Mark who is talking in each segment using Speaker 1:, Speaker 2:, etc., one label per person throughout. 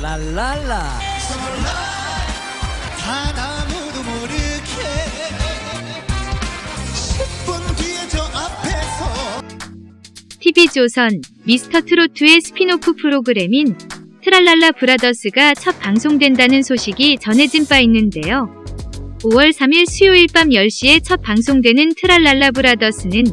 Speaker 1: 랄랄라
Speaker 2: 단 아무도 모르게 10분 뒤에 저 앞에서
Speaker 3: TV조선 미스터 트로트의 스피노프 프로그램인 트랄랄라 브라더스가 첫 방송된다는 소식이 전해진 바 있는데요. 5월 3일 수요일 밤 10시에 첫 방송되는 트랄랄라 브라더스는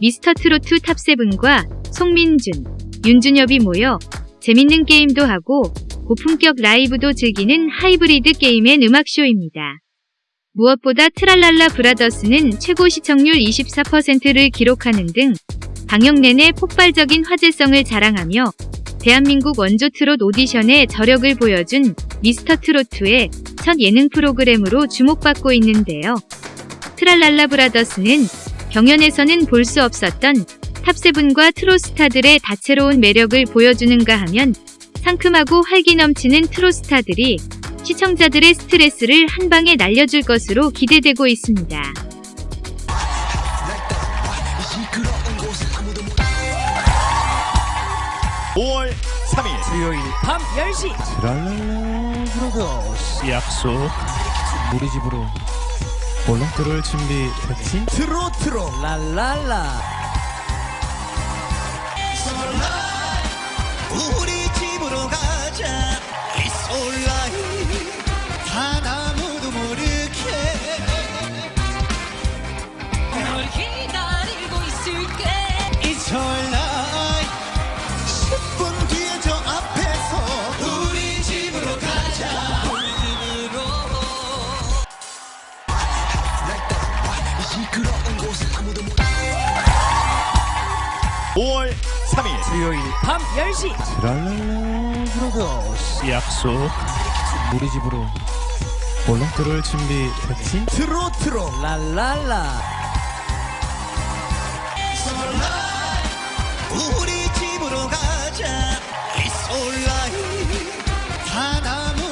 Speaker 3: 미스터 트로트 top seven과 송민준, 윤준엽이 모여 재밌는 게임도 하고 고품격 라이브도 즐기는 하이브리드 게임의 음악쇼입니다. 무엇보다 트랄랄라 브라더스는 최고 시청률 24%를 기록하는 등 방영 내내 폭발적인 화제성을 자랑하며 대한민국 원조 트롯 오디션에 저력을 보여준 미스터 트로트의 첫 예능 프로그램으로 주목받고 있는데요. 트랄랄라 브라더스는 경연에서는 볼 수 없었던 탑세븐과 트롯스타들의 다채로운 매력을 보여주는가 하면 상큼하고 활기 넘치는 트롯스타들이 시청자들의 스트레스를 한 방에 날려줄 것으로 기대되고 있습니다.
Speaker 4: 5월 3일
Speaker 1: 수요일 밤 10시
Speaker 2: 트랄랄라
Speaker 5: 약속
Speaker 2: 우리 집으로
Speaker 5: 몰라? 들어올 준비 됐지?
Speaker 2: 트로트로
Speaker 1: 랄랄라
Speaker 2: 우리 집으로 가자. It's alright 단 아무도 모르게.
Speaker 6: 널 기다리고 있을게.
Speaker 2: It's alright 10분 뒤에 저 앞에서 우리 집으로 가자. 우리 집으로
Speaker 4: 5월 3일.
Speaker 1: 수요일 밤 10시.
Speaker 2: 트랄랄라 브라더스
Speaker 5: 약속.
Speaker 2: 우리 집으로
Speaker 5: 몰라? 들어올 준비 됐지?
Speaker 2: 트로트로.
Speaker 1: 랄랄라.
Speaker 2: 우리 집으로 가자. It's alright 단 아무도